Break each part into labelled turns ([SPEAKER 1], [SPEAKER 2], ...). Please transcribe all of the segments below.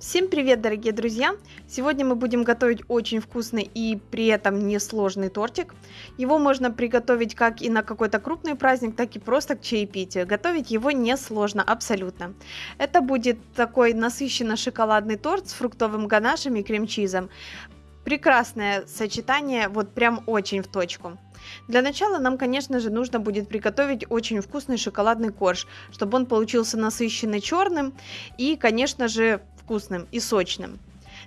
[SPEAKER 1] Всем привет, дорогие друзья! Сегодня мы будем готовить очень вкусный и при этом несложный тортик. Его можно приготовить как и на какой-то крупный праздник, так и просто к чаепитию. Готовить его несложно, абсолютно. Это будет такой насыщенно шоколадный торт с фруктовым ганашем и крем-чизом. Прекрасное сочетание, вот прям очень в точку. Для начала нам, конечно же, нужно будет приготовить очень вкусный шоколадный корж, чтобы он получился насыщенный черным и, конечно же, вкусным и сочным.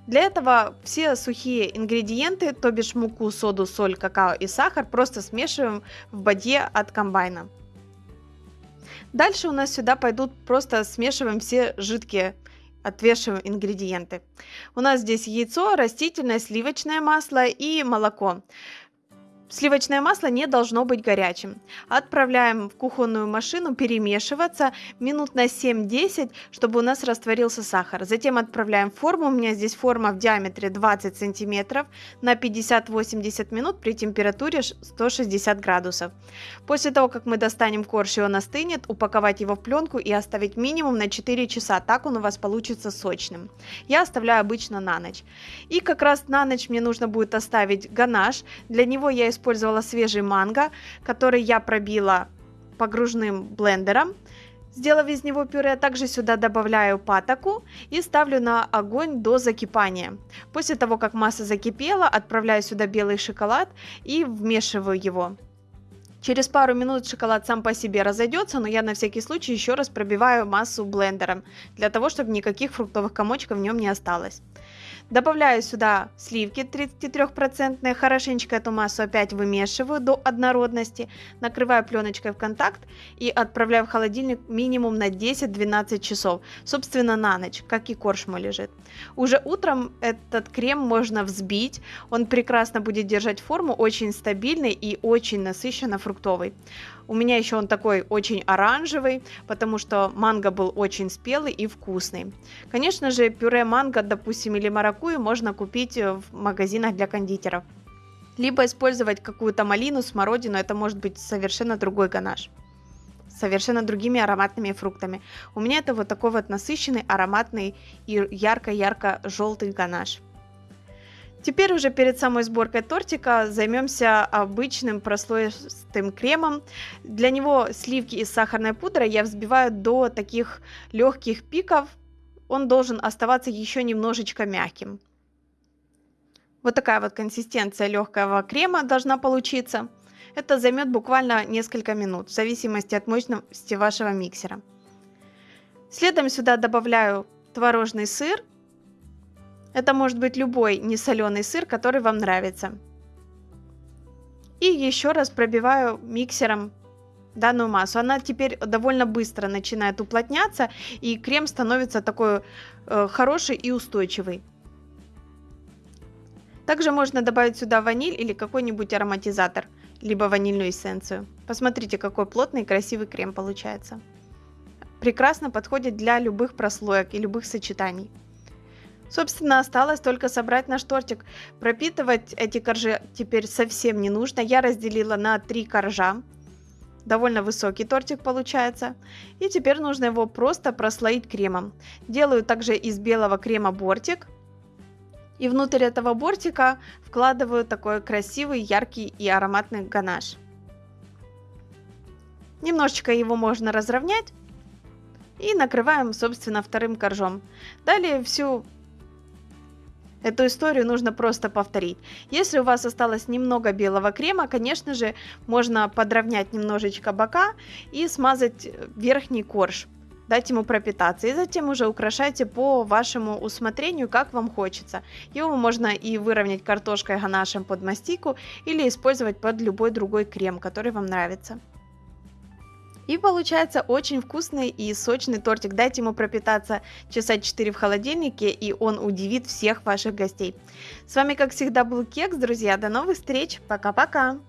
[SPEAKER 1] Для этого все сухие ингредиенты, то бишь муку, соду, соль, какао и сахар, просто смешиваем в бадье от комбайна. Дальше у нас сюда пойдут просто смешиваем все жидкие отвешиваем ингредиенты. У нас здесь яйцо, растительное сливочное масло и молоко. Сливочное масло не должно быть горячим. Отправляем в кухонную машину перемешиваться минут на 7-10, чтобы у нас растворился сахар. Затем отправляем в форму. У меня здесь форма в диаметре 20 сантиметров на 50-80 минут при температуре 160 градусов. После того, как мы достанем корж и он остынет, упаковать его в пленку и оставить минимум на 4 часа. Так он у вас получится сочным. Я оставляю обычно на ночь. И как раз на ночь мне нужно будет оставить ганаш. Для него я использую использовала свежий манго, который я пробила погружным блендером, сделав из него пюре. Также сюда добавляю патоку и ставлю на огонь до закипания. После того, как масса закипела, отправляю сюда белый шоколад и вмешиваю его. Через пару минут шоколад сам по себе разойдется, но я на всякий случай еще раз пробиваю массу блендером, для того, чтобы никаких фруктовых комочков в нем не осталось. Добавляю сюда сливки 33%, хорошенечко эту массу опять вымешиваю до однородности, накрываю пленочкой в контакт и отправляю в холодильник минимум на 10-12 часов, собственно на ночь, как и корж мой лежит. Уже утром этот крем можно взбить, он прекрасно будет держать форму, очень стабильный и очень насыщенно фруктовый. У меня еще он такой очень оранжевый, потому что манго был очень спелый и вкусный. Конечно же, пюре манго, допустим, или маракую можно купить в магазинах для кондитеров. Либо использовать какую-то малину, смородину, это может быть совершенно другой ганаш совершенно другими ароматными фруктами. У меня это вот такой вот насыщенный, ароматный и ярко-ярко желтый ганаш. Теперь уже перед самой сборкой тортика займемся обычным прослоистым кремом. Для него сливки из сахарной пудры я взбиваю до таких легких пиков. Он должен оставаться еще немножечко мягким. Вот такая вот консистенция легкого крема должна получиться. Это займет буквально несколько минут, в зависимости от мощности вашего миксера. Следом сюда добавляю творожный сыр это может быть любой несоленый сыр, который вам нравится. И еще раз пробиваю миксером данную массу. Она теперь довольно быстро начинает уплотняться, и крем становится такой э, хороший и устойчивый. Также можно добавить сюда ваниль или какой-нибудь ароматизатор, либо ванильную эссенцию. Посмотрите, какой плотный и красивый крем получается. Прекрасно подходит для любых прослоек и любых сочетаний. Собственно, осталось только собрать наш тортик. Пропитывать эти коржи теперь совсем не нужно. Я разделила на три коржа. Довольно высокий тортик получается. И теперь нужно его просто прослоить кремом. Делаю также из белого крема бортик. И внутрь этого бортика вкладываю такой красивый, яркий и ароматный ганаш. Немножечко его можно разровнять. И накрываем, собственно, вторым коржом. Далее всю Эту историю нужно просто повторить. Если у вас осталось немного белого крема, конечно же, можно подровнять немножечко бока и смазать верхний корж дать ему пропитаться. И затем уже украшайте по вашему усмотрению, как вам хочется. Его можно и выровнять картошкой ганашем под мастику или использовать под любой другой крем, который вам нравится. И получается очень вкусный и сочный тортик. Дайте ему пропитаться часа 4 в холодильнике, и он удивит всех ваших гостей. С вами, как всегда, был Кекс, друзья. До новых встреч. Пока-пока.